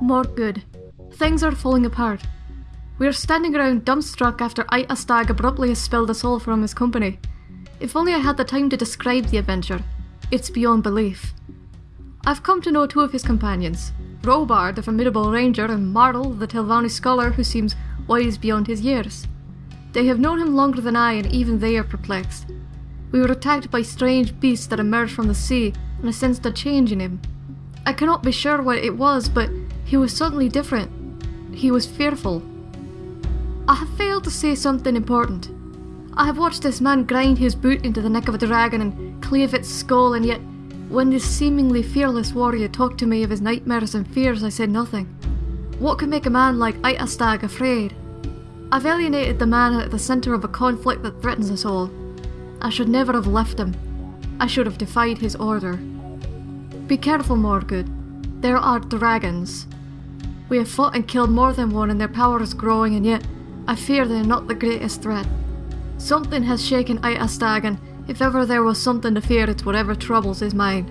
Morgood. Things are falling apart. We are standing around dumbstruck after Ita Stag abruptly has spilled us all from his company. If only I had the time to describe the adventure. It's beyond belief. I've come to know two of his companions. Robard, the formidable ranger, and Martel, the Telvanni scholar who seems wise beyond his years. They have known him longer than I, and even they are perplexed. We were attacked by strange beasts that emerged from the sea, and I sensed a change in him. I cannot be sure what it was, but he was suddenly different. He was fearful. I have failed to say something important. I have watched this man grind his boot into the neck of a dragon and cleave its skull, and yet, when this seemingly fearless warrior talked to me of his nightmares and fears, I said nothing. What could make a man like Itastag afraid? I've alienated the man at the centre of a conflict that threatens us all. I should never have left him. I should have defied his order. Be careful, Morgood. There are dragons. We have fought and killed more than one, and their power is growing, and yet I fear they are not the greatest threat. Something has shaken and if ever there was something to fear, it's whatever troubles his mind.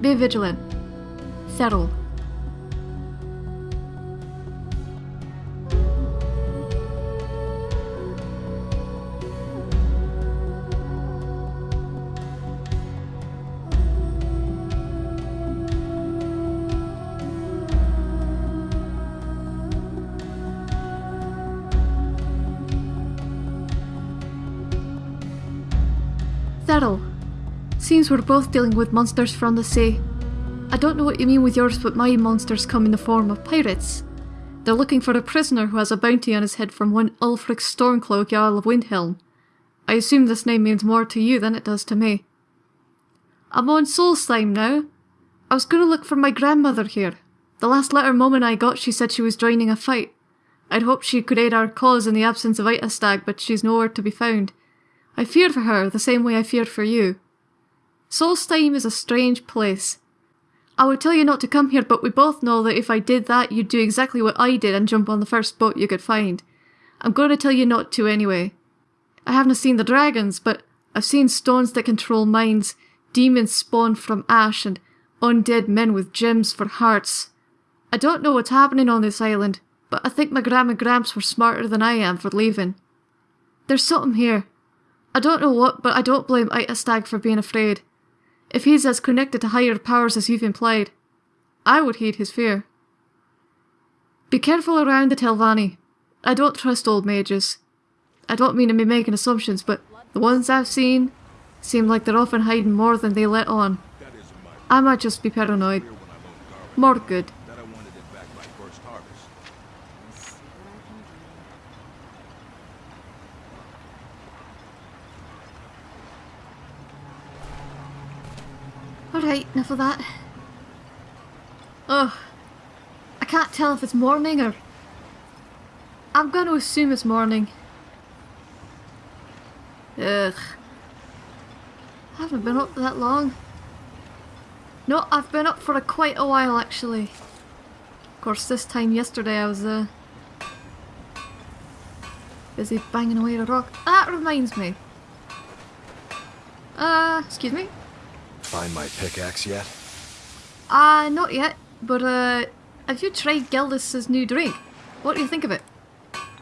Be vigilant. Thurl. We're both dealing with monsters from the sea. I don't know what you mean with yours, but my monsters come in the form of pirates. They're looking for a prisoner who has a bounty on his head from one Ulfric Stormcloak, Jarl of Windhelm. I assume this name means more to you than it does to me. I'm on Solstheim now. I was going to look for my grandmother here. The last letter Mum and I got, she said she was joining a fight. I'd hoped she could aid our cause in the absence of Itastag, but she's nowhere to be found. I feared for her the same way I feared for you. Solstheim is a strange place. I would tell you not to come here, but we both know that if I did that, you'd do exactly what I did and jump on the first boat you could find. I'm going to tell you not to anyway. I haven't seen the dragons, but I've seen stones that control minds, demons spawned from ash, and undead men with gems for hearts. I don't know what's happening on this island, but I think my Gram and Gramps were smarter than I am for leaving. There's something here. I don't know what, but I don't blame Ita Stag for being afraid. If he's as connected to higher powers as you've implied, I would heed his fear. Be careful around the Telvanni. I don't trust old mages. I don't mean to be making assumptions, but the ones I've seen seem like they're often hiding more than they let on. I might just be paranoid. Morgood. that I wanted it back by first harvest. Alright, enough of that. Ugh. I can't tell if it's morning or... I'm going to assume it's morning. Ugh. I haven't been up that long. No, I've been up for a quite a while actually. Of course, this time yesterday I was uh, busy banging away at a rock. That reminds me. Uh, excuse me? Find my pickaxe yet? Uh, not yet, but uh, have you tried Gildas's new drink? What do you think of it?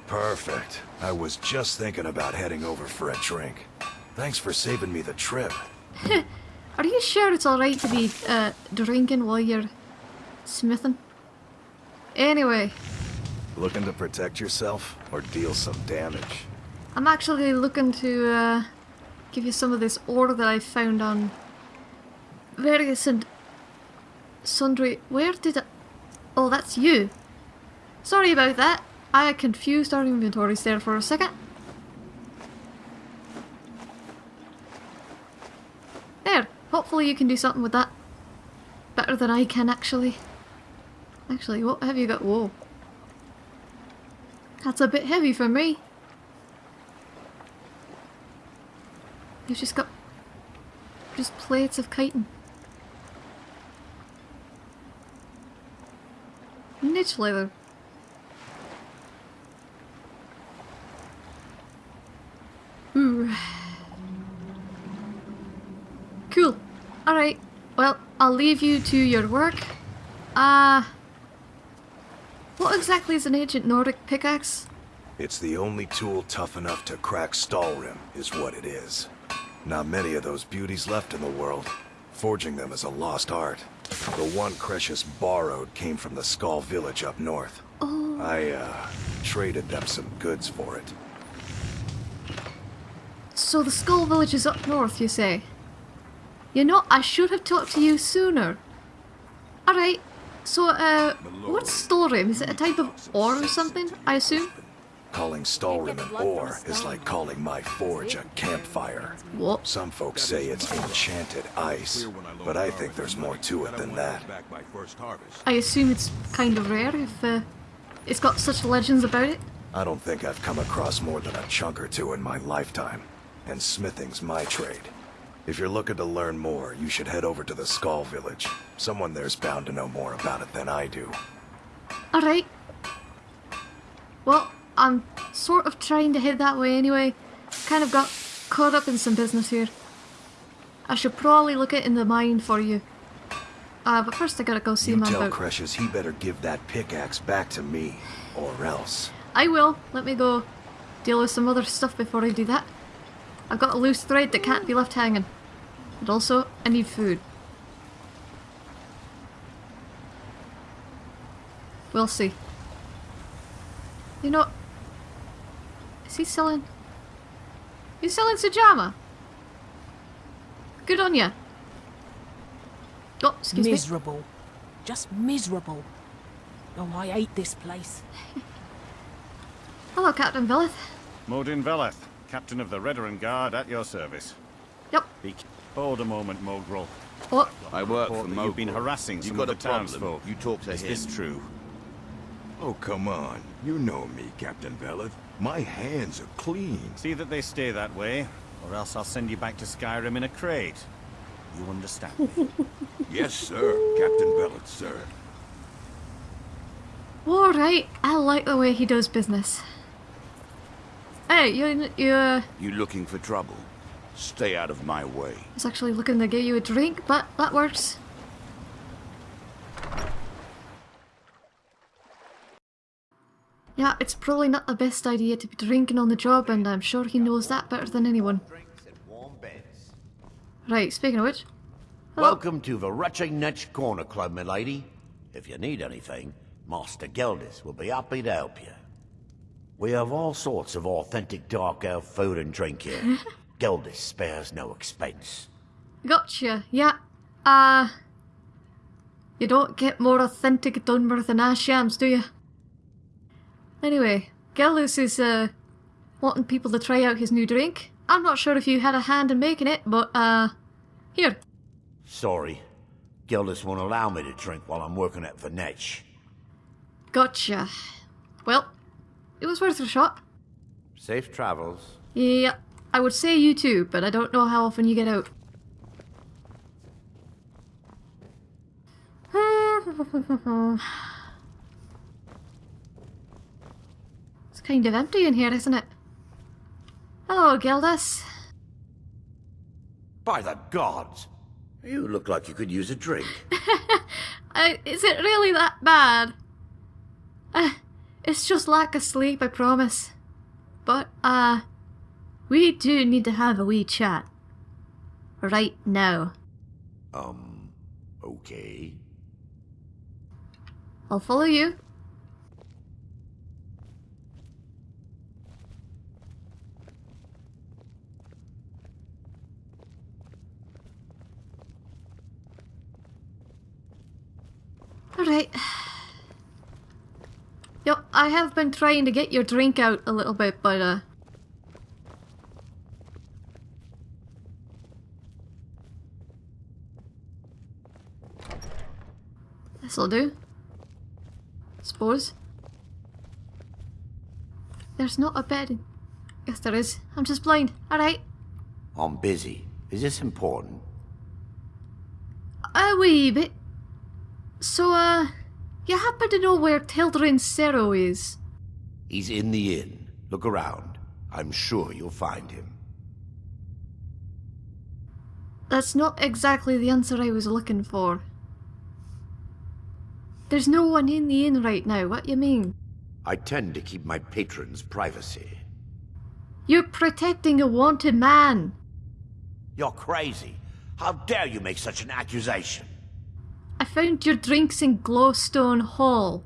Perfect. I was just thinking about heading over for a drink. Thanks for saving me the trip. Are you sure it's alright to be uh, drinking while you're smithing? Anyway, Looking to protect yourself or deal some damage? I'm actually looking to uh, give you some of this ore that I found on various and sundry. Where did I... Oh, that's you. Sorry about that. I confused our inventories there for a second. There. Hopefully you can do something with that. Better than I can, actually. Actually, what have you got? Whoa. That's a bit heavy for me. You've just got just plates of chitin. Netch leather. Ooh. Cool. Alright. Well, I'll leave you to your work. Uh, What exactly is an ancient Nordic pickaxe? It's the only tool tough enough to crack Stalrim, is what it is. Not many of those beauties left in the world. Forging them is a lost art. The one Crescius borrowed came from the Skaal village up north. Oh. I, uh, traded them some goods for it. So the Skaal Village is up north, you say? You know, I should have talked to you sooner. Alright, so, uh, what's Stalrim? Is it a type of ore or something, I assume? Calling Stalrim an ore is like calling my forge a campfire. What? Some folks say it's enchanted ice, but I think there's more to it than that. I assume it's kind of rare if, uh, it's got such legends about it. I don't think I've come across more than a chunk or two in my lifetime, and smithing's my trade. If you're looking to learn more, you should head over to the Skaal Village. Someone there's bound to know more about it than I do. Alright. Well, I'm sort of trying to head that way anyway. Kind of got caught up in some business here. I should probably look it in the mine for you. Uh, but first I gotta go see You my tell about. Crescius he better give that pickaxe back to me, or else. I will. Let me go deal with some other stuff before I do that. I've got a loose thread that can't be left hanging. And also, I need food. We'll see. You know, is he selling? He's selling Sujamma. Good on ya. Oh, excuse me. miserable. Just miserable. Oh, I hate this place. Hello, Captain Veleth. Modin Veleth, captain of the Redoran Guard at your service. Yep. Be hold a moment, Mogrul. What? I work for that you've been Mogul. harassing you some got of the a problem, townsfolk. You talk to Is him. this true? Oh, come on. You know me, Captain Veleth. My hands are clean. See that they stay that way, or else I'll send you back to Skyrim in a crate. You understand me? Yes, sir, Captain Veleth, sir. Alright, I like the way he does business. Hey, you, you, uh, You looking for trouble? Stay out of my way. I was actually looking to get you a drink, but that works. Yeah, it's probably not the best idea to be drinking on the job, and I'm sure he knows that better than anyone. drinks and warm beds. Right, speaking of which. Hello. Welcome to the Retching Netch Corner Club, my lady. If you need anything, Master Geldis will be happy to help you. We have all sorts of authentic dark elf food and drink here. Geldis spares no expense. Gotcha, yeah. Uh. You don't get more authentic Dunmer than ash yams, do you? Anyway, Geldis is, uh, wanting people to try out his new drink. I'm not sure if you had a hand in making it, but, uh, here. Sorry, Geldis won't allow me to drink while I'm working at Venetch. Gotcha. Well, it was worth a shot. Safe travels. Yeah, I would say you too, but I don't know how often you get out. kind of empty in here, isn't it? Hello, Gildas. By the gods! You look like you could use a drink. Uh, is it really that bad? Uh, it's just lack of sleep, I promise. But, uh, we do need to have a wee chat. Right now. Um, okay. I'll follow you. Alright. Yo, I have been trying to get your drink out a little bit, but uh... This'll do. Suppose. There's not a bed. Yes, there is. I'm just blind. Alright. I'm busy. Is this important? A wee bit. So, uh, you happen to know where Tildrin Cerro is? He's in the inn. Look around. I'm sure you'll find him. That's not exactly the answer I was looking for. There's no one in the inn right now, what you mean? I tend to keep my patrons' privacy. You're protecting a wanted man. You're crazy. How dare you make such an accusation? I found your drinks in Glowstone Hall,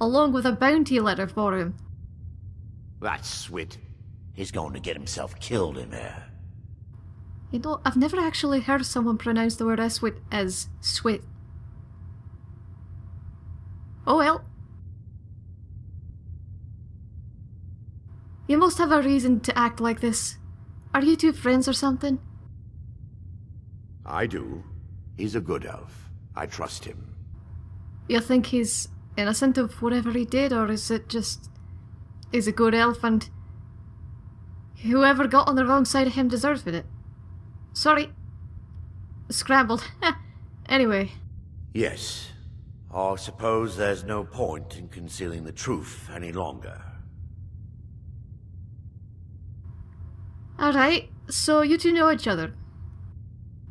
along with a bounty letter for him. That swit. He's going to get himself killed in there. You know, I've never actually heard someone pronounce the word Eswit as swit. Oh well. You must have a reason to act like this. Are you two friends or something? I do. He's a good elf. I trust him. You think he's innocent of whatever he did, or is it just he's a good elf and whoever got on the wrong side of him deserves it? Sorry. Scrambled. anyway, Yes. I suppose there's no point in concealing the truth any longer. alright, so you two know each other.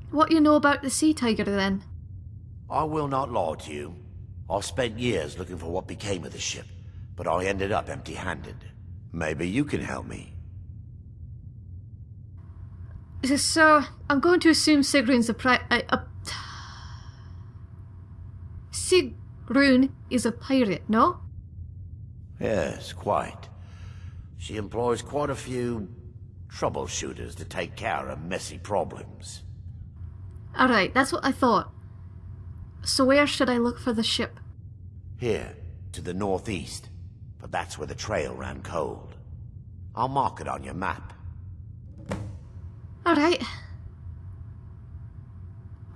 What you know about the sea tiger then? I will not lie to you. I spent years looking for what became of the ship, but I ended up empty-handed. Maybe you can help me. So, I'm going to assume Sigrun's a pri- a, a Sigrun is a pirate, no? Yes, quite. She employs quite a few troubleshooters to take care of messy problems. Alright, that's what I thought. So where should I look for the ship? Here, to the northeast, but that's where the trail ran cold. I'll mark it on your map. Alright.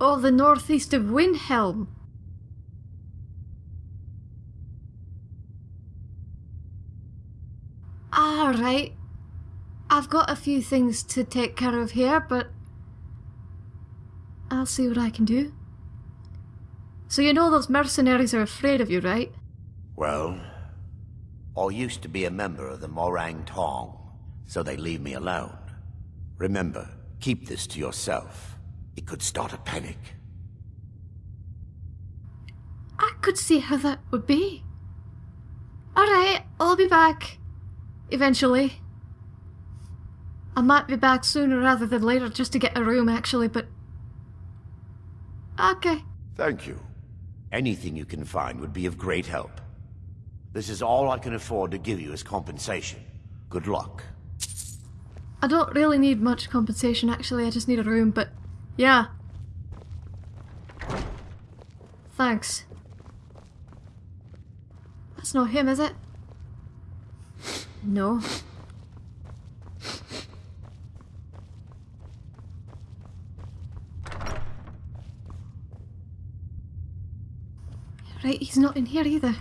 Oh, the northeast of Windhelm. Alright. I've got a few things to take care of here, but I'll see what I can do. So you know those mercenaries are afraid of you, right? Well, I used to be a member of the Morag Tong, so they leave me alone. Remember, keep this to yourself. It could start a panic. I could see how that would be. Alright, I'll be back. Eventually. I might be back sooner rather than later just to get a room, actually, but. Okay. Thank you. Anything you can find would be of great help. This is all I can afford to give you as compensation. Good luck. I don't really need much compensation, actually, I just need a room, but. Yeah. Thanks. That's not him, is it? No. Right, he's not in here either.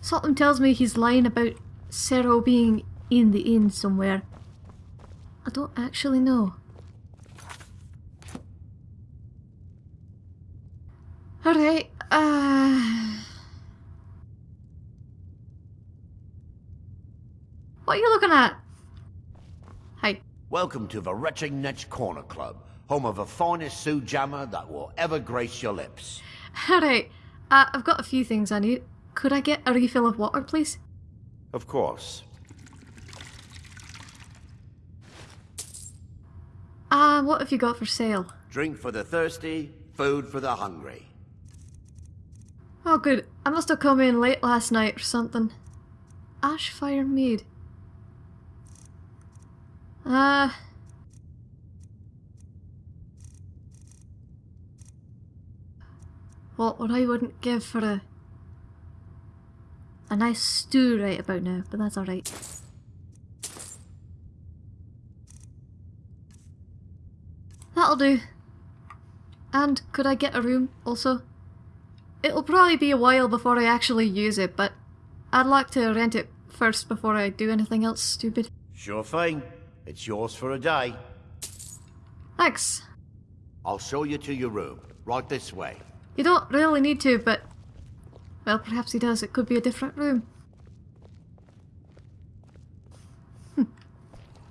Something tells me he's lying about Cero being in the inn somewhere. I don't actually know. Alright, uh... What are you looking at? Hi. Welcome to the Retching Netch Corner Club, home of the finest Sujamma that will ever grace your lips. Alright, uh, I've got a few things I need. Could I get a refill of water, please? Of course. Uh, what have you got for sale? Drink for the thirsty, food for the hungry. Oh, good. I must have come in late last night or something. Ashfire Mead. Uh. What what I wouldn't give for a a nice stew right about now, but that's alright. That'll do. And could I get a room also? It'll probably be a while before I actually use it, but I'd like to rent it first before I do anything else stupid. Sure thing. It's yours for a day. Thanks. I'll show you to your room. Right this way. You don't really need to, but... Well, perhaps he does. It could be a different room. Hmm.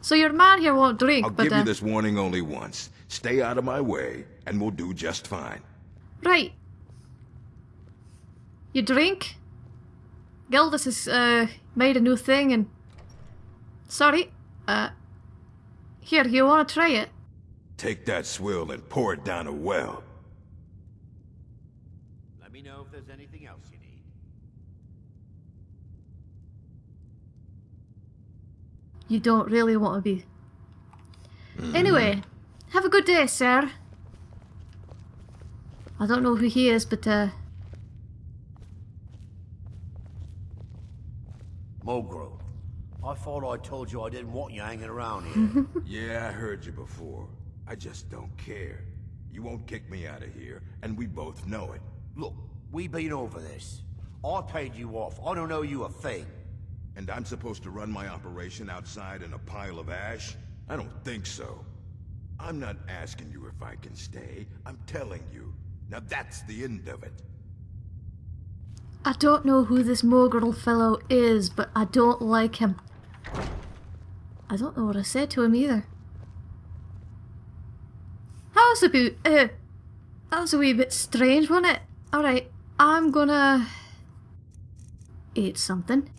So your man here won't drink, I'll but... give uh, you this warning only once. Stay out of my way, and we'll do just fine. Right. You drink? Geldis has uh, made a new thing and. Sorry. Uh. Here, you want to try it? Take that swill and pour it down a well. Let me know if there's anything else you need. You don't really want to be. Anyway, have a good day, sir. I don't know who he is, but uh, Mulgrove. I thought I told you I didn't want you hanging around here. Yeah, I heard you before. I just don't care. You won't kick me out of here, and we both know it. Look, we've been over this. I paid you off. I don't owe you a thing. And I'm supposed to run my operation outside in a pile of ash? I don't think so. I'm not asking you if I can stay. I'm telling you. Now that's the end of it. I don't know who this Mogrul fellow is, but I don't like him. I don't know what I said to him either. That was a bit, uh, that was a wee bit strange, wasn't it? Alright, I'm gonna eat something.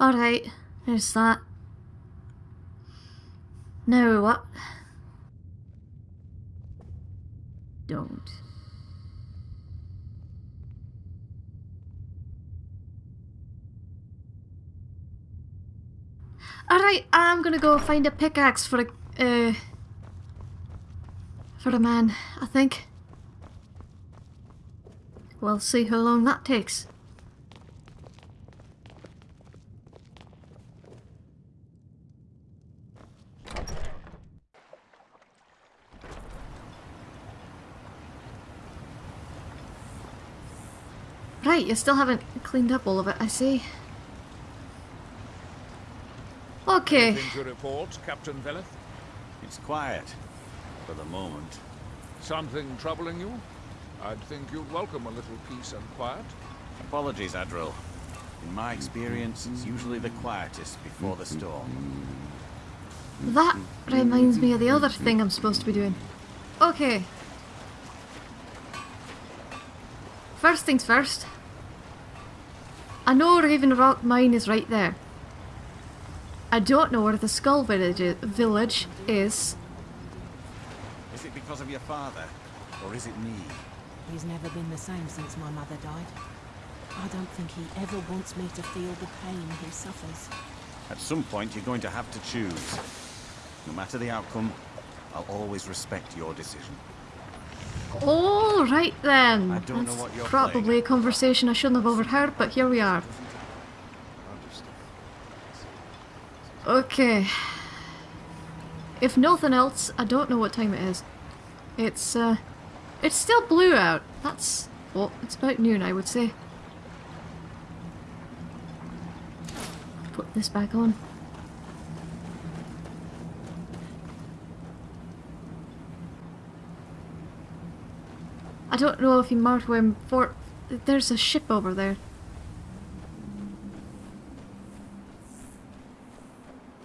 Alright, there's that. Now what? Don't. Alright, I'm gonna go find a pickaxe for a, uh, for a man, I think. We'll see how long that takes. Right, you still haven't cleaned up all of it, I see. Okay. Anything to report, Captain Veleth? It's quiet. For the moment. Something troubling you? I'd think you'd welcome a little peace and quiet. Apologies, Adril. In my experience, it's usually the quietest before the storm. That reminds me of the other thing I'm supposed to be doing. Okay. First things first. I know Raven Rock Mine is right there. I don't know where the Skaal Village village is. Is it because of your father? Or is it me? He's never been the same since my mother died. I don't think he ever wants me to feel the pain he suffers. At some point, you're going to have to choose. No matter the outcome, I'll always respect your decision. All right then. I don't know That's what you're probably playing. a conversation I shouldn't have overheard, but here we are. Okay. If nothing else, I don't know what time it is. It's uh, it's still blue out. That's well, it's about noon, I would say. Put this back on. Don't know if he marked where for. There's a ship over there.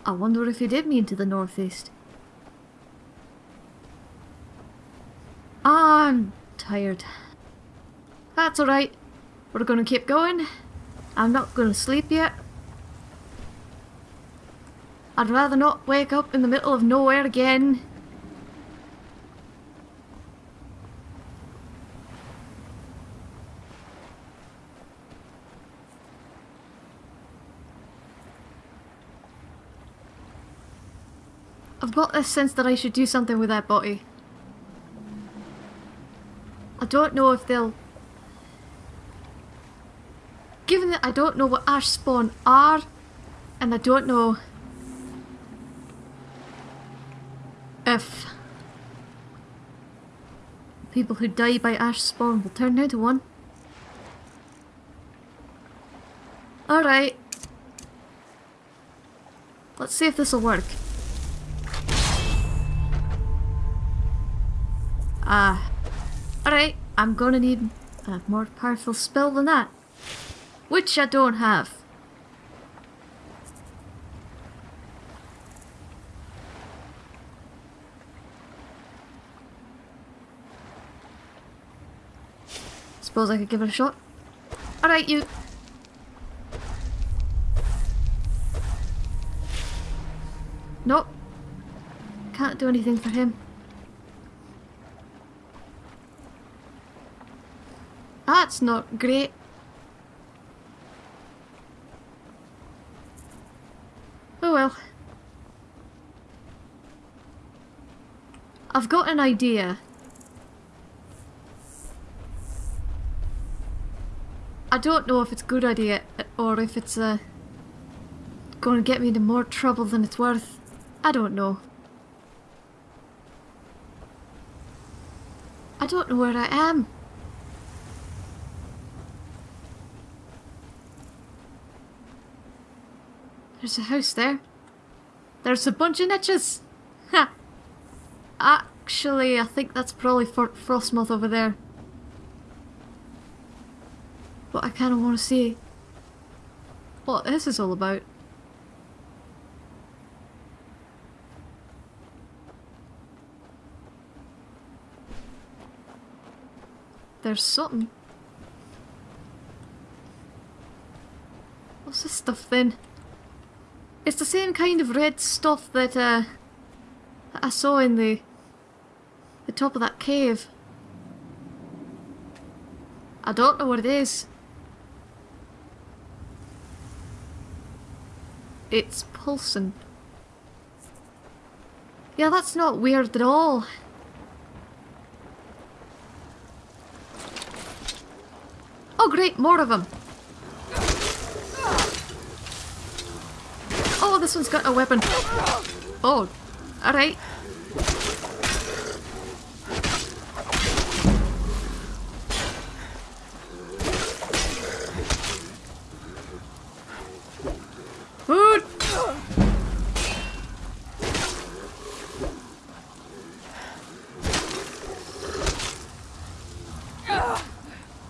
I wonder if he did mean to the northeast. I'm tired. That's alright. We're gonna keep going. I'm not gonna sleep yet. I'd rather not wake up in the middle of nowhere again. Got this sense that I should do something with that body. I don't know if they'll... Given that I don't know what ash spawn are, and I don't know if people who die by ash spawn will turn into one. Alright. Let's see if this will work. Uh, alright, I'm gonna need a more powerful spell than that. Which I don't have. Suppose I could give it a shot. Alright, you. Nope. Can't do anything for him. That's not great. Oh well. I've got an idea. I don't know if it's a good idea or if it's uh, going to get me into more trouble than it's worth. I don't know. I don't know where I am. There's a house there. There's a bunch of netches. Ha! Actually, I think that's probably Fort Frostmoth over there. But I kind of want to see what this is all about. There's something. What's this stuff then? It's the same kind of red stuff that, uh, that I saw in the the top of that cave. I don't know what it is. It's pulsing. Yeah, that's not weird at all. Oh great, more of them. This one's got a weapon. Oh, alright.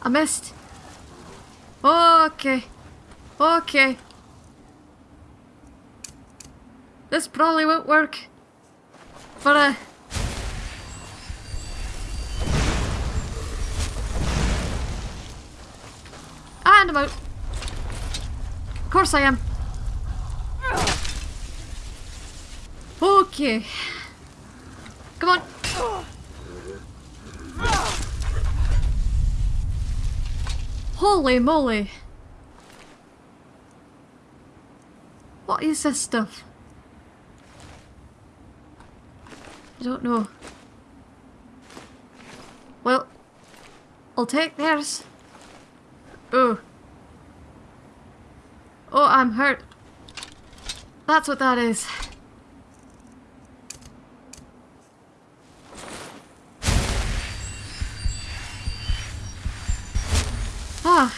I missed. Okay. Okay. This probably won't work. But, uh... And I'm out. Of course I am. Okay. Come on. Holy moly. What is this stuff? I don't know. Well, I'll take theirs. Oh. Oh, I'm hurt. That's what that is. Ah.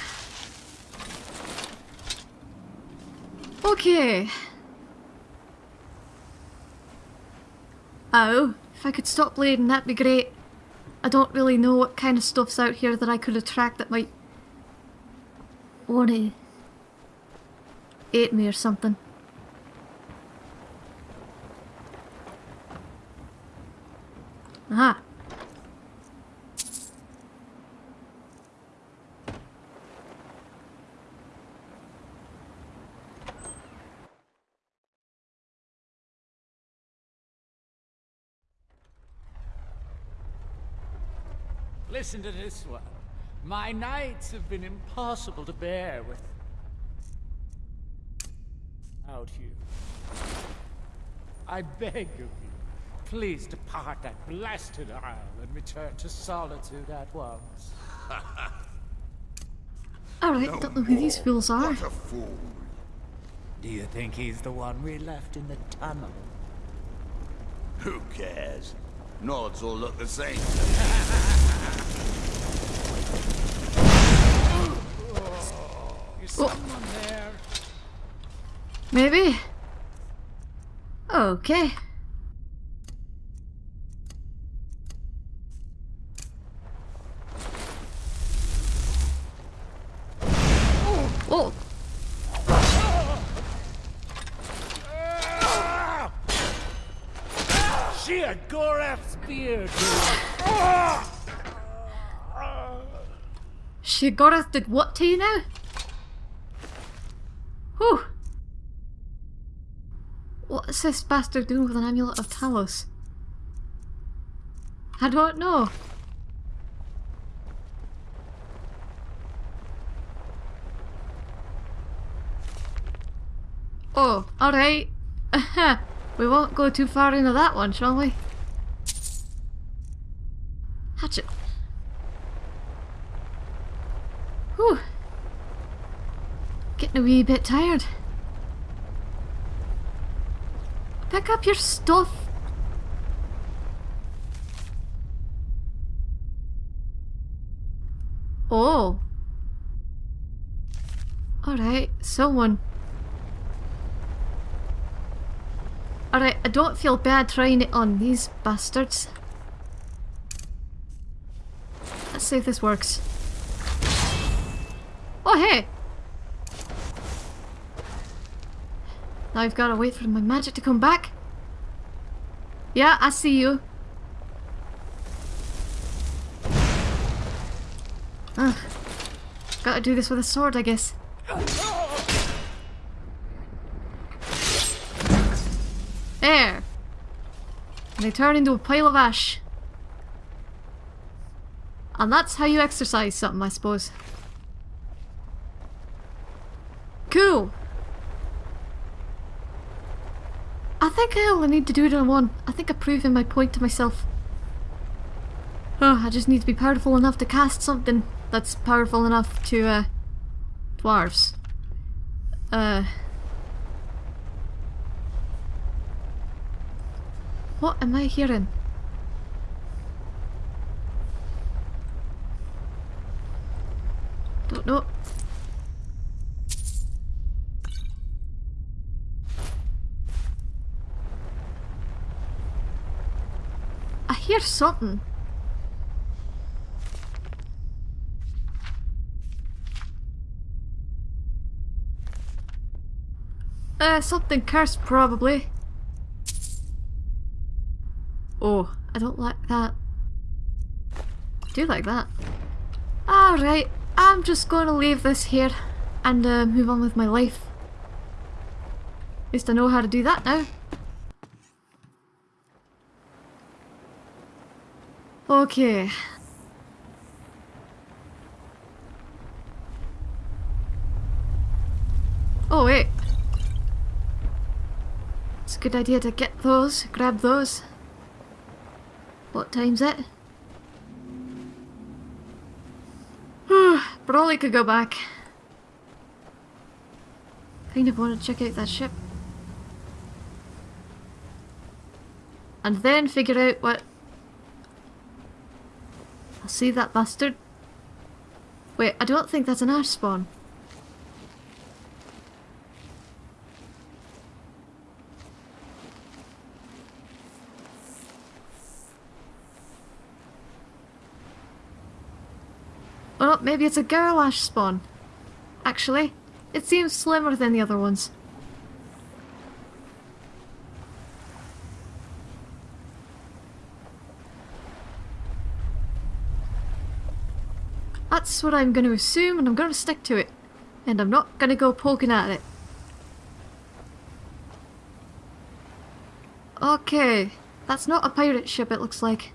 Okay. Oh, if I could stop bleeding, that'd be great. I don't really know what kind of stuff's out here that I could attract that might wanna eat me or something. Listen to this one. My nights have been impossible to bear with. Out you. I beg of you, please depart that blasted isle and return to solitude at once. Alright, don't know who these fools are. What a fool. Do you think he's the one we left in the tunnel? Who cares? Nods all look the same. Is someone there? Maybe? Okay. Oh! She a Dude. Did what to you now? Whew. What is this bastard doing with an amulet of Talos? I don't know. Oh, alright. we won't go too far into that one, shall we? Hatchet. Whew. Getting a wee bit tired. Pick up your stuff. Oh. Alright, someone. Alright, I don't feel bad trying it on these bastards. Let's see if this works. Oh hey! I've got to wait for my magic to come back. Yeah, I see you. Ugh. Gotta do this with a sword, I guess. There! They turn into a pile of ash. And that's how you exercise something, I suppose. Cool! I think I only need to do it on one. I think I'm proving my point to myself. Oh, I just need to be powerful enough to cast something that's powerful enough to, uh, dwarves. Uh... What am I hearing? Don't know. I hear something. Uh, something cursed probably. Oh, I don't like that. I do like that. Alright, I'm just going to leave this here and uh, move on with my life. At least I know how to do that now. Okay. Oh wait. It's a good idea to get those, grab those. What time's it? Probably could go back. Kind of want to check out that ship. And then figure out what... I'll see that bastard. Wait, I don't think that's an ash spawn. Oh, maybe it's a girl ash spawn. Actually, it seems slimmer than the other ones. That's what I'm going to assume and I'm going to stick to it. And I'm not going to go poking at it. Okay, that's not a pirate ship it looks like.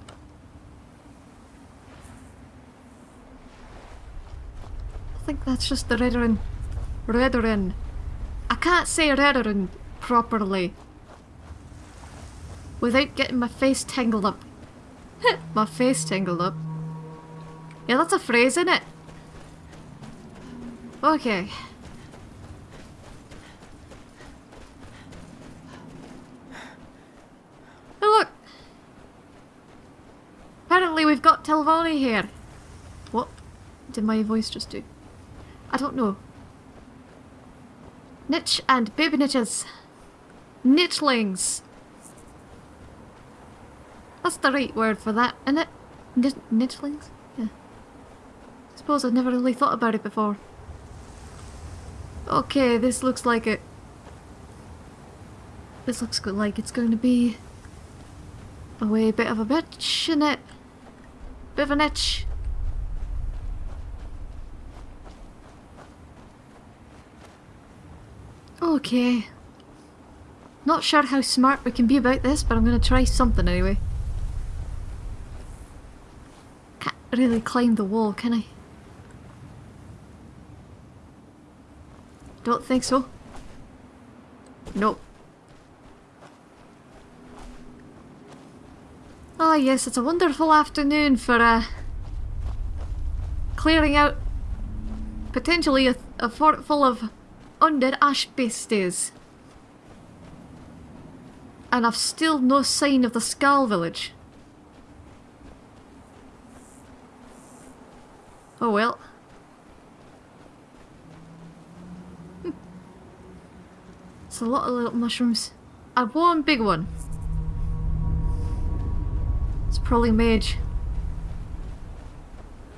I think that's just the Redoran. Redoran. I can't say Redoran properly. Without getting my face tangled up. my face tangled up. Yeah, that's a phrase, isn't it? Okay. Oh look! Apparently we've got Telvanni here. What did my voice just do? I don't know. Netch and baby netches. Nitchlings. That's the right word for that, isn't it? Nit nitchlings? Suppose I've never really thought about it before. Okay, this looks like it. This looks good, like it's going to be a way bit of a bitch, isn't it? Bit of an itch. Okay. Not sure how smart we can be about this, but I'm going to try something anyway. Can't really climb the wall, can I? Don't think so. Nope. Ah yes, it's a wonderful afternoon for uh, clearing out potentially a, a fort full of undead ash beasties. And I've still no sign of the Skaal Village. Oh well. Hmm. It's a lot of little mushrooms. And one big one. It's probably mage.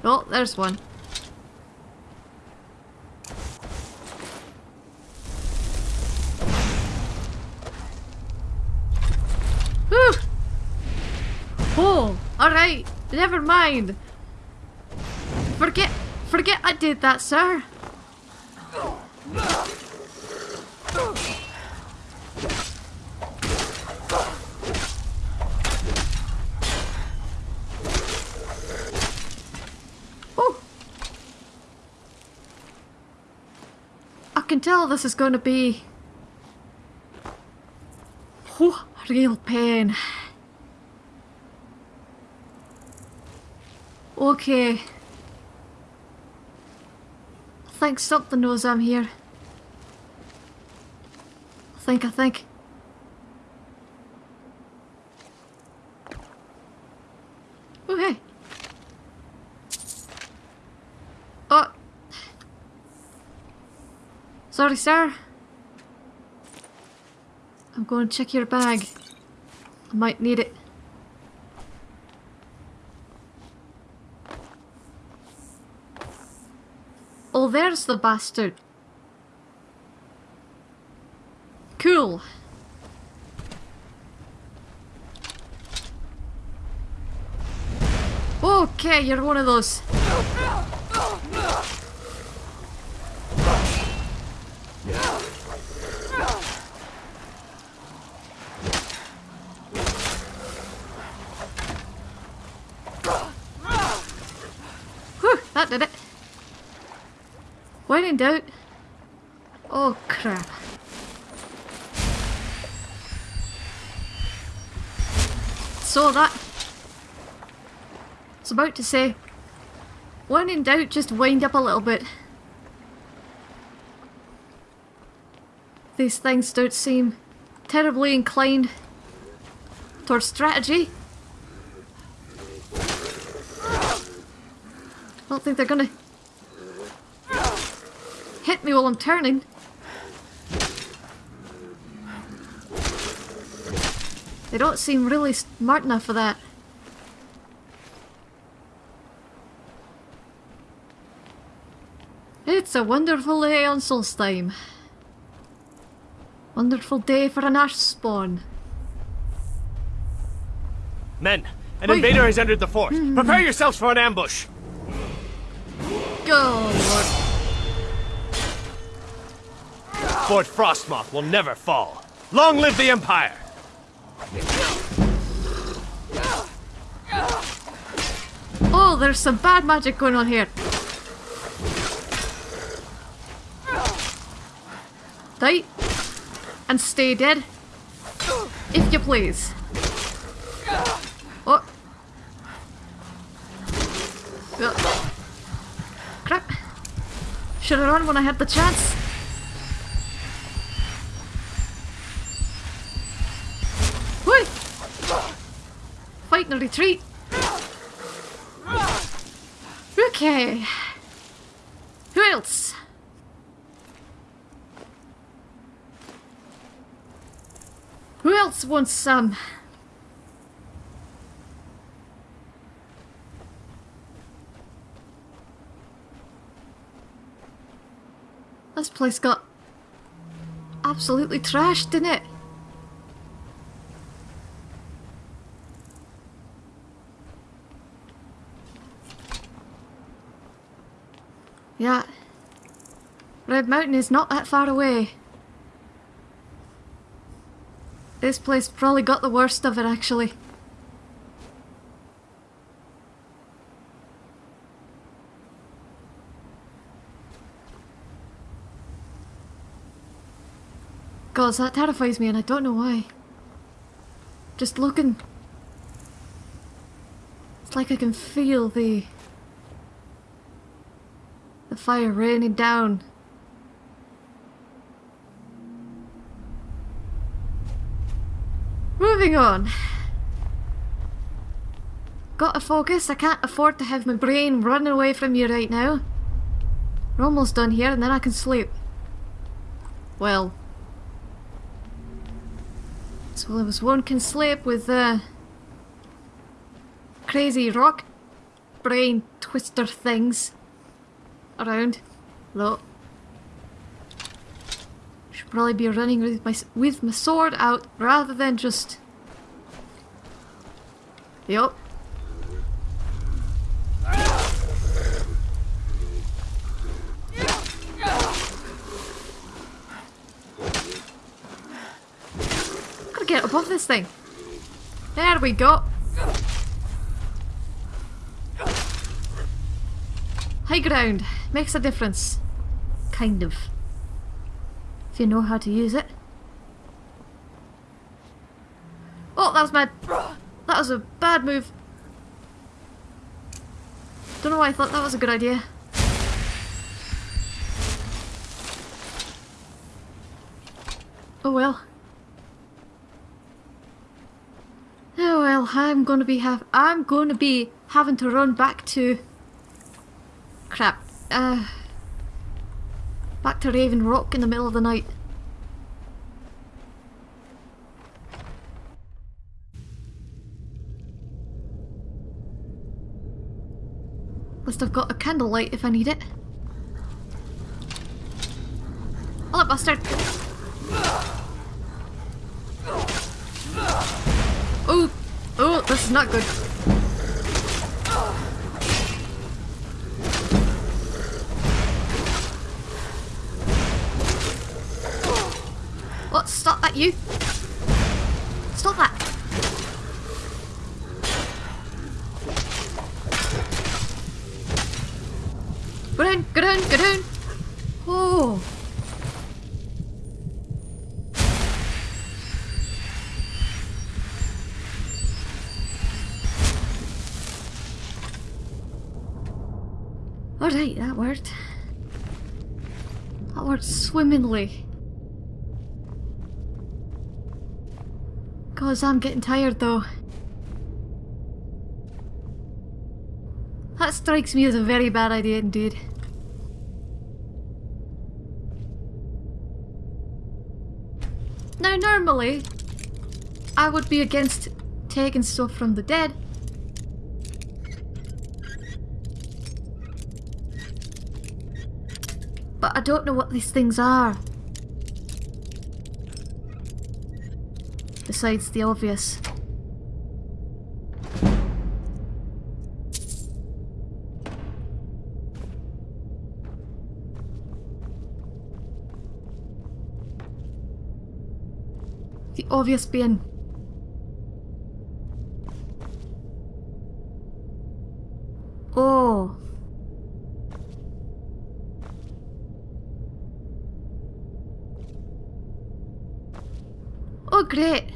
Oh, there's one. Whew! Oh, alright. Never mind. Forget, forget I did that, sir. Oh. I can tell this is going to be oh, real pain. Okay. I think something knows I'm here. I think, I think. Oh, hey. Oh. Sorry, sir. I'm going to check your bag. I might need it. Oh, there's the bastard. Cool. Okay, you're one of those. Whew, that did it. When in doubt. Oh crap. So that. I was about to say. When in doubt, just wind up a little bit. These things don't seem terribly inclined towards strategy. I don't think they're gonna hit me while I'm turning. They don't seem really smart enough for that. It's a wonderful day on Solstheim. Wonderful day for an ash spawn. Men, an Wait. invader has entered the fort. Hmm. Prepare yourselves for an ambush. Go, Lord. Fort Frostmoth will never fall. Long live the Empire! Oh, there's some bad magic going on here. Die. And stay dead. If you please. Oh. Crap. Should have run when I had the chance. Fight and retreat. Okay. Who else? Who else wants some? This place got absolutely trashed, didn't it? Yeah. Red Mountain is not that far away. This place probably got the worst of it, actually. God, that terrifies me and I don't know why. Just looking. It's like I can feel the... The fire raining down. Moving on. Gotta focus, I can't afford to have my brain running away from you right now. We're almost done here and then I can sleep. Well. So well as one can sleep with uh, crazy rock brain twister things around. Look. Should probably be running with my with my sword out rather than just. Yup. Gotta get above this thing. There we go. High ground makes a difference. Kind of. If you know how to use it. Oh, that was bad. That was a bad move. Don't know why I thought that was a good idea. Oh well. Oh well, I'm gonna be have I'm gonna be having to run back to crap. Uh back to Raven Rock in the middle of the night. Must have got a candlelight if I need it. Hello, bastard! Oh! Oh, this is not good. You! Stop that! Go down, go down, go down! Oh! Alright, that worked. That worked swimmingly. Cause I'm getting tired though. That strikes me as a very bad idea indeed. Now normally, I would be against taking stuff from the dead. But I don't know what these things are. Besides the obvious. The obvious being Oh. Oh, great.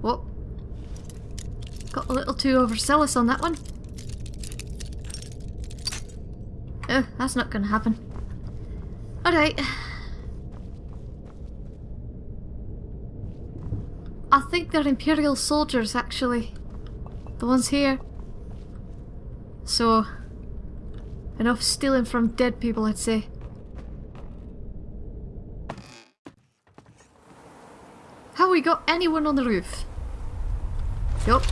Whoa. Got a little too overzealous on that one. Oh, that's not gonna happen. Alright. I think they're Imperial soldiers, actually. The ones here. So, enough stealing from dead people, I'd say. Have we got anyone on the roof? Yup.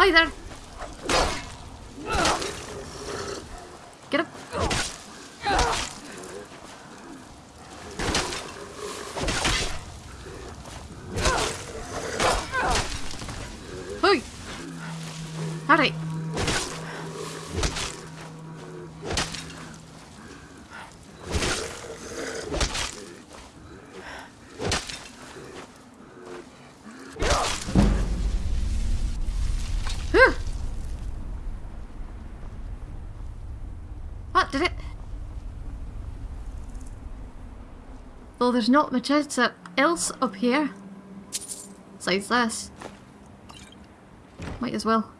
Hi there! Get up! Hoi! Alright. that did it. Though there's not much else up, here. Besides this. Might as well.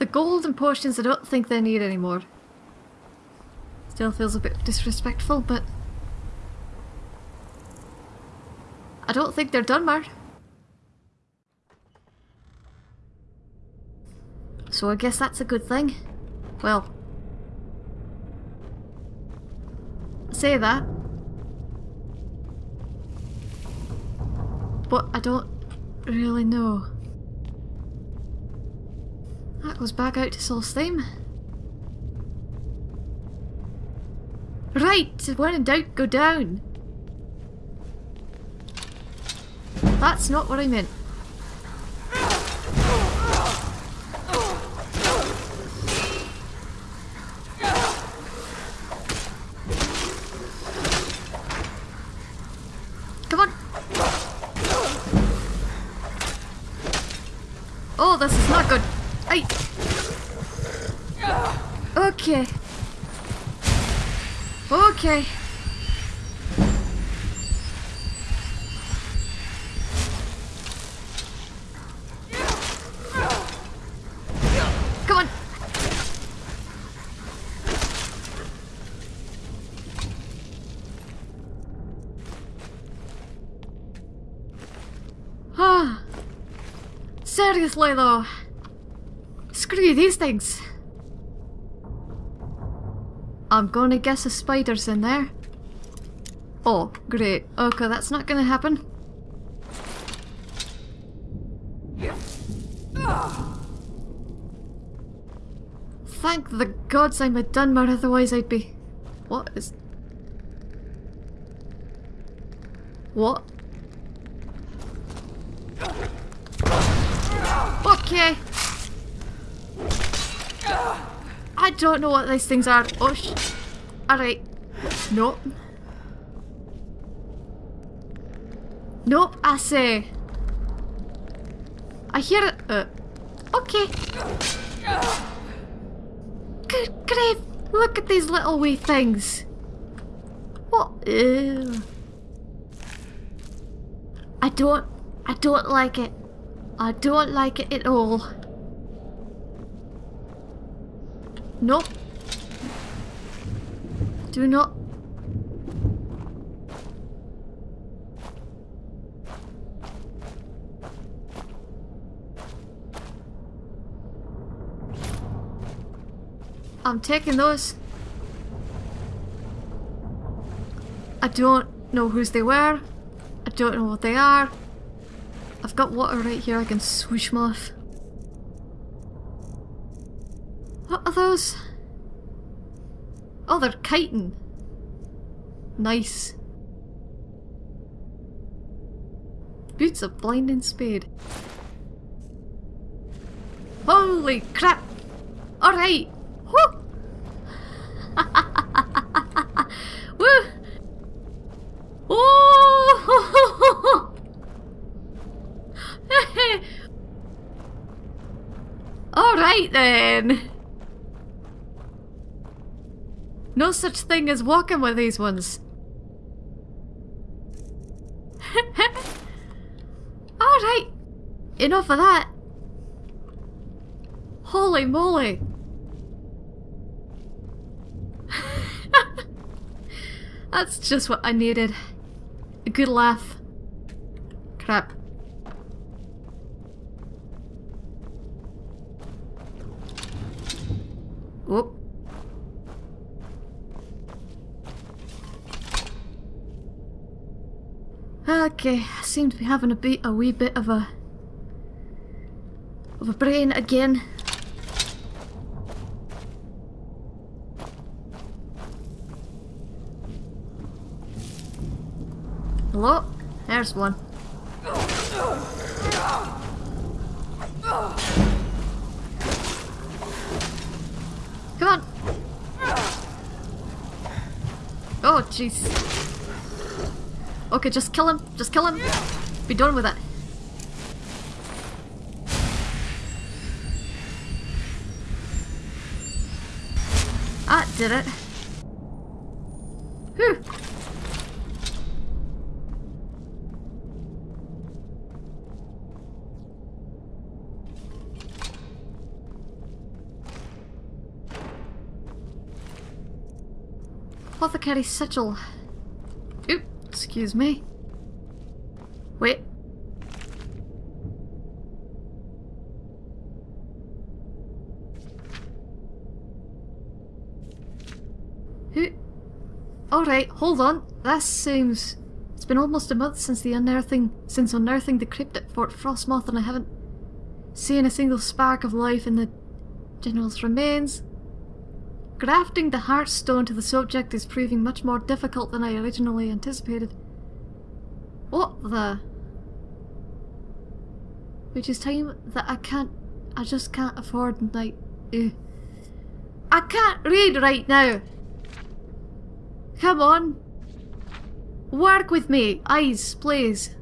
The golden potions I don't think they need anymore. Still feels a bit disrespectful, but... I don't think they're done, Mar. So I guess that's a good thing. Well... Say that. But I don't really know. That goes back out to Solstheim. Right, when in doubt, go down. That's not what I meant. Come on. Oh, this is not good. Ay. Okay. Okay. Come on. Ah. Seriously though. Screw these things. I'm gonna guess a spider's in there. Oh, great. Okay, that's not gonna happen. Thank the gods I'm a Dunmer, otherwise I'd be... What is... What? Don't know what these things are. Oh. Alright. Nope. Nope, I say. I hear it. Uh, okay. Good grief! Look at these little wee things. What? Ew. I don't. I don't like it. I don't like it at all. Nope. Do not. I'm taking those. I don't know whose they were. I don't know what they are. I've got water right here I can swoosh them off. What are those? Oh, they're kiting. Nice. Boots of blinding speed. Holy crap! Alright! Woo! Woo! Oh! Alright then! No such thing as walking with these ones. Alright. Enough of that. Holy moly. That's just what I needed. A good laugh. Crap. Whoop. Okay, I seem to be having a bit, a wee bit of a, of a brain again. Hello? There's one. Come on! Oh, jeez. Okay, just kill him. Just kill him. Be done with it. That did it. Whew. Apothecary sigil. Excuse me. Wait. Who? Alright, hold on. That seems... It's been almost a month since the unearthing... since unearthing the crypt at Fort Frostmoth and I haven't seen a single spark of life in the General's remains. Grafting the Heartstone to the subject is proving much more difficult than I originally anticipated. What the? Which is time that I can't... I just can't afford, like... Uh, I can't read right now! Come on! Work with me! Eyes, please!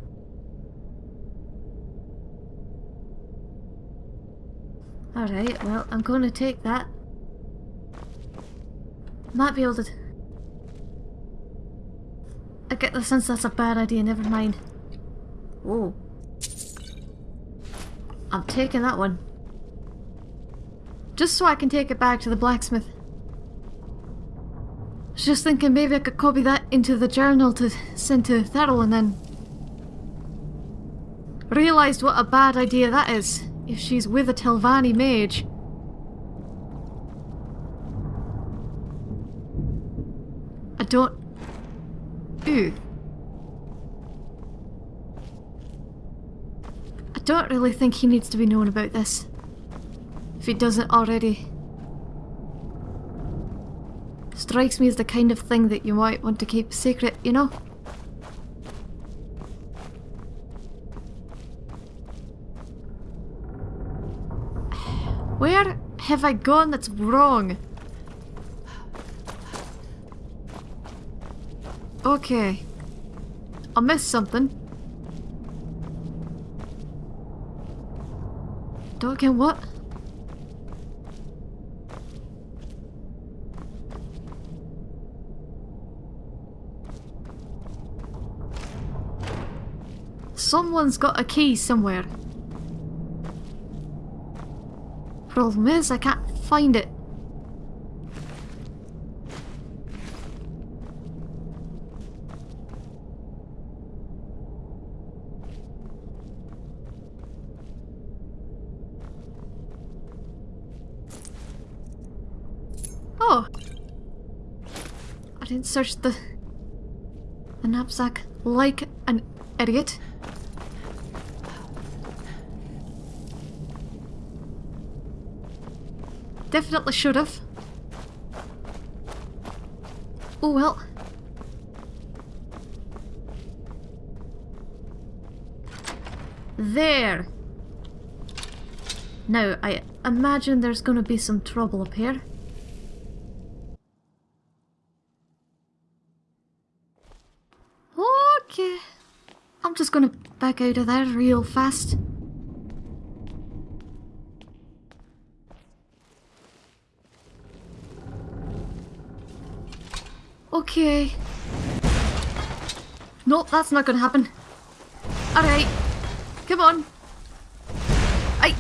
Alright, well, I'm going to take that. Might be able to... I get the sense that's a bad idea, never mind. Oh. I'm taking that one. Just so I can take it back to the blacksmith. I was just thinking maybe I could copy that into the journal to send to Thurl and then... Realised what a bad idea that is, if she's with a Telvanni mage. I don't... Ooh. I don't really think he needs to be known about this. If he doesn't already. Strikes me as the kind of thing that you might want to keep secret, you know? Where have I gone that's wrong? Okay. I missed something. Don't get what? Someone's got a key somewhere. Problem is, I can't find it. Oh! Search the... the knapsack like an idiot. Definitely should have. Oh well. There! Now, I imagine there's gonna be some trouble up here. Okay. I'm just gonna back out of there real fast. Okay. Nope, that's not gonna happen. Alright. Come on. I...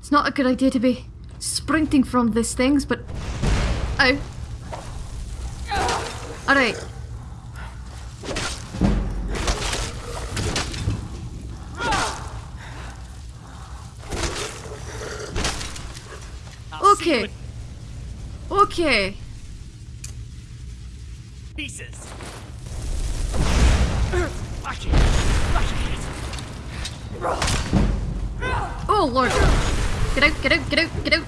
It's not a good idea to be sprinting from these things, but... Ow. Alright. Okay. Okay. Pieces. Oh lord. Get out, get out, get out, get out.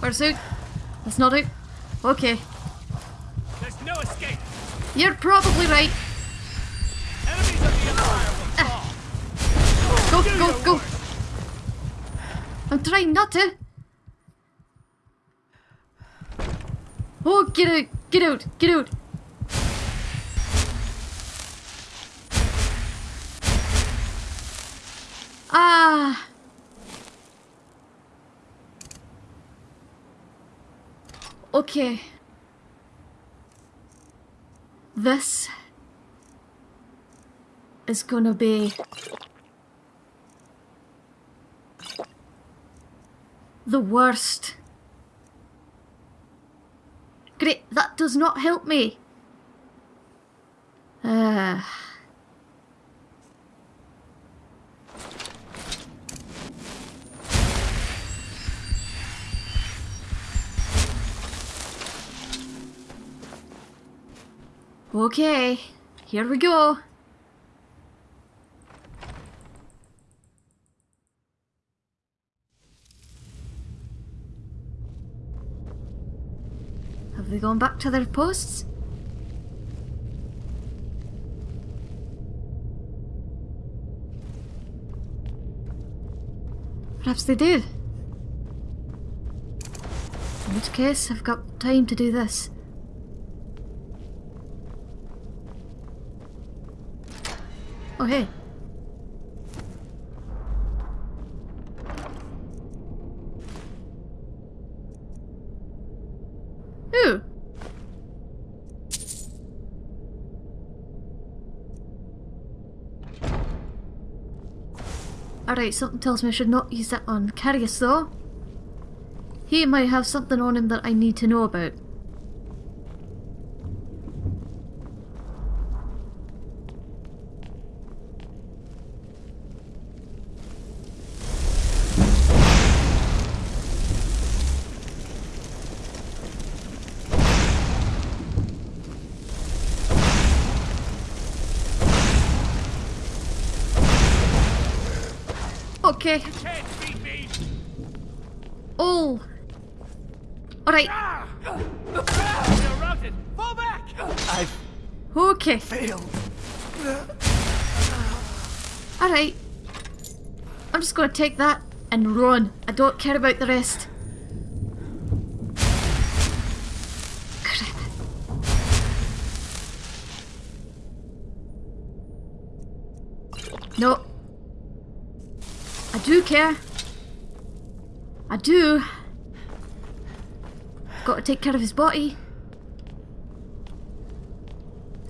Where's out? That's not out. Okay. You're probably right. Go, go, go. I'm trying not to. Oh, get out, get out, get out. Ah. Okay. This is gonna be the worst. Great, that does not help me. Uh. Okay, here we go. Have they gone back to their posts? Perhaps they did. In which case, I've got time to do this. Oh, hey. Alright, something tells me I should not use that on Carius though. He might have something on him that I need to know about. Okay. You can't beat me! Oh. Alright. You're routed! Fall back! I've Okay. failed. Alright. I'm just gonna take that and run. I don't care about the rest. No. I do care. I do. Got to take care of his body.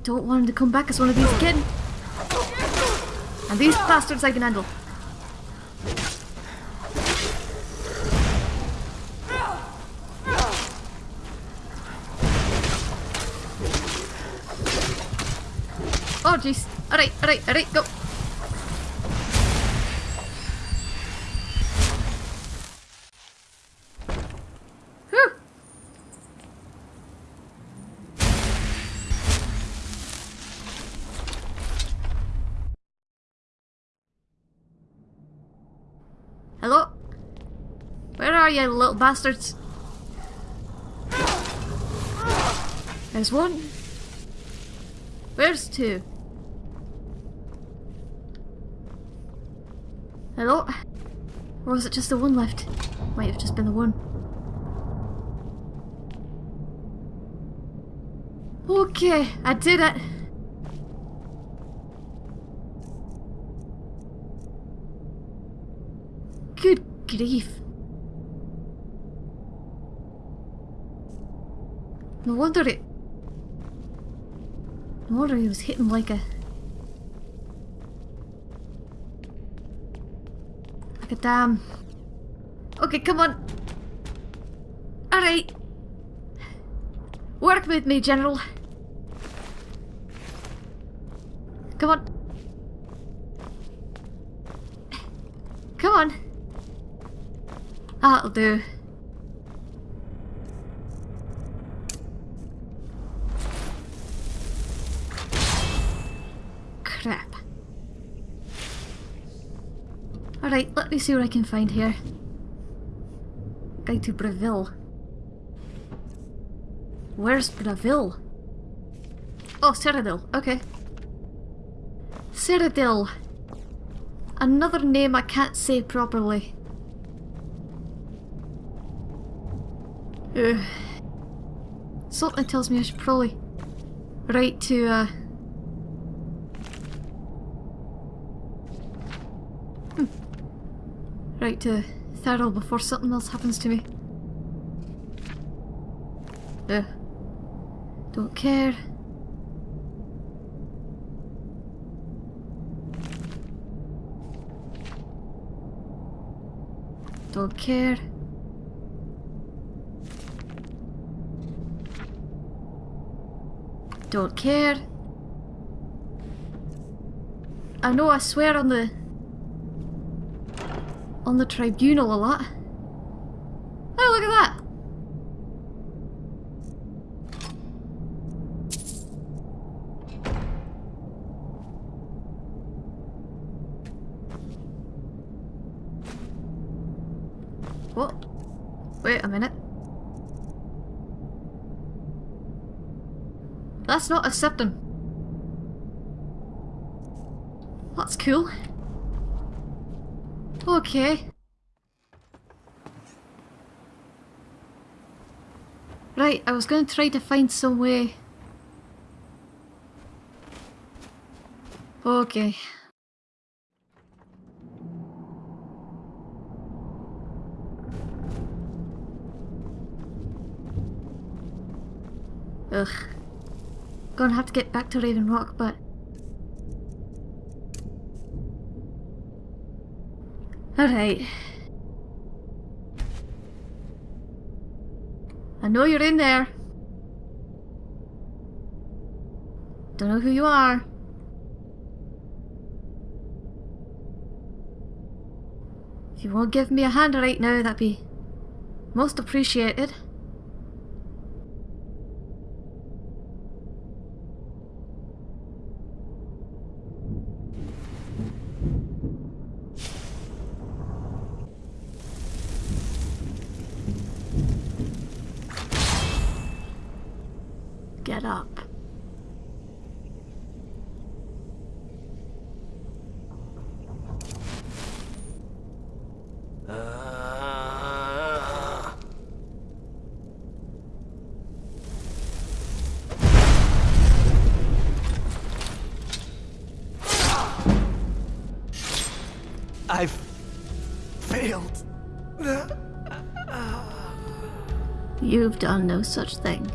Don't want him to come back as one of these again. And these bastards I can handle. Alright, alright, go. Hello? Where are you, little bastards? There's one. Where's two? Hello? Or was it just the one left? Might have just been the one. Okay, I did it. Good grief. No wonder it... No wonder he was hitting like a... Like a damn... Okay, come on. Alright. Work with me, General. Come on. Come on. That'll do. Crap. Alright, let me see what I can find here. Guide to Bravil. Where's Bravil? Oh, Cyrodiil. Okay. Cyrodiil. Another name I can't say properly. Ugh. Something tells me I should probably write to, uh... Write to Thurl before something else happens to me. Don't care. Don't care. Don't care. I know I swear on the on the tribunal a lot. Oh, look at that! What? Wait a minute. That's not a Septim. That's cool. Okay. Right, I was going to try to find some way. Okay. Ugh. Gonna have to get back to Raven Rock, but... Alright. I know you're in there. Don't know who you are. If you won't give me a hand right now, that'd be most appreciated. Done no such thing.